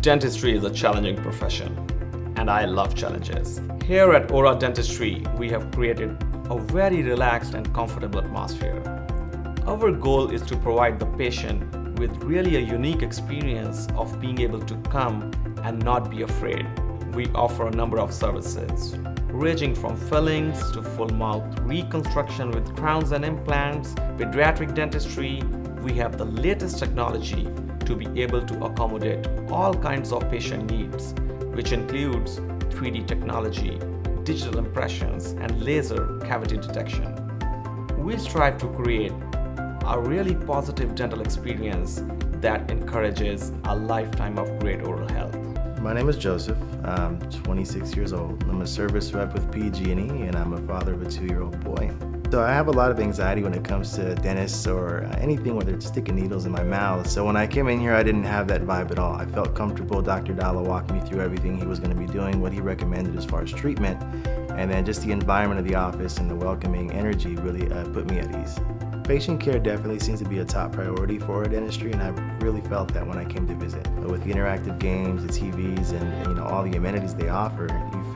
Dentistry is a challenging profession, and I love challenges. Here at Aura Dentistry, we have created a very relaxed and comfortable atmosphere. Our goal is to provide the patient with really a unique experience of being able to come and not be afraid. We offer a number of services, ranging from fillings to full mouth reconstruction with crowns and implants, pediatric dentistry. We have the latest technology to be able to accommodate all kinds of patient needs, which includes 3D technology, digital impressions, and laser cavity detection. We strive to create a really positive dental experience that encourages a lifetime of great oral health. My name is Joseph. I'm 26 years old. I'm a service rep with PG&E and I'm a father of a two-year-old boy. So I have a lot of anxiety when it comes to dentists or anything where they're sticking needles in my mouth. So when I came in here, I didn't have that vibe at all. I felt comfortable. Dr. Dalla walked me through everything he was going to be doing, what he recommended as far as treatment, and then just the environment of the office and the welcoming energy really uh, put me at ease. Patient care definitely seems to be a top priority for dentistry and I really felt that when I came to visit. With the interactive games, the TVs, and you know all the amenities they offer,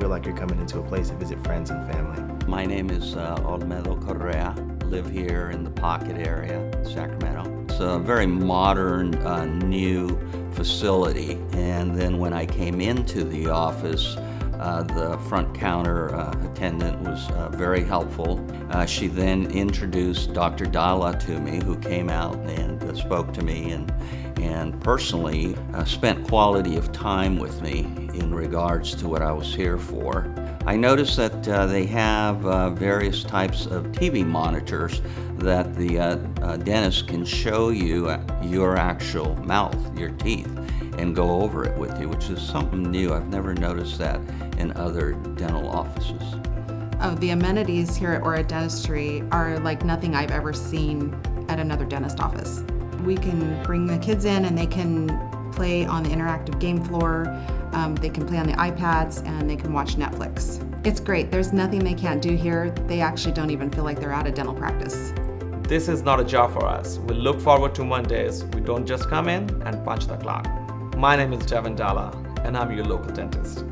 feel like you're coming into a place to visit friends and family. My name is uh, Olmedo Correa. Live here in the Pocket area, Sacramento. It's a very modern, uh, new facility. And then when I came into the office, uh, the front counter uh, attendant was uh, very helpful. Uh, she then introduced Dr. Dalla to me, who came out and uh, spoke to me and, and personally uh, spent quality of time with me in regards to what I was here for. I noticed that uh, they have uh, various types of TV monitors that the dentist can show you your actual mouth, your teeth and go over it with you, which is something new. I've never noticed that in other dental offices. Oh, the amenities here at Aura Dentistry are like nothing I've ever seen at another dentist office. We can bring the kids in and they can play on the interactive game floor, um, they can play on the iPads, and they can watch Netflix. It's great. There's nothing they can't do here. They actually don't even feel like they're out of dental practice. This is not a job for us. We look forward to Mondays. We don't just come in and punch the clock. My name is Devin Dalla, and I'm your local dentist.